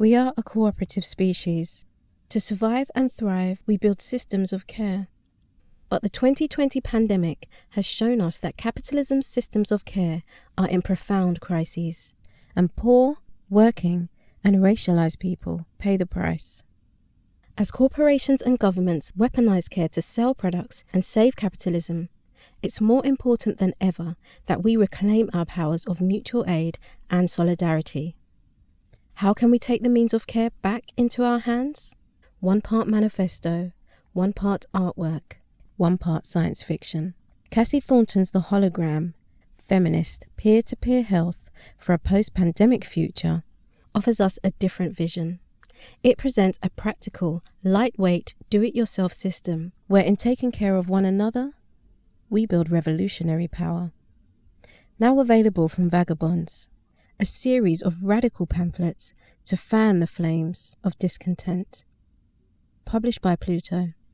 We are a cooperative species. To survive and thrive, we build systems of care. But the 2020 pandemic has shown us that capitalism's systems of care are in profound crises, and poor, working, and racialized people pay the price. As corporations and governments weaponize care to sell products and save capitalism, it's more important than ever that we reclaim our powers of mutual aid and solidarity. How can we take the means of care back into our hands? One part manifesto, one part artwork, one part science fiction. Cassie Thornton's The Hologram, feminist peer to peer health for a post pandemic future, offers us a different vision. It presents a practical, lightweight, do it yourself system where, in taking care of one another, we build revolutionary power. Now available from Vagabonds, a series of radical pamphlets to fan the flames of discontent. Published by Pluto.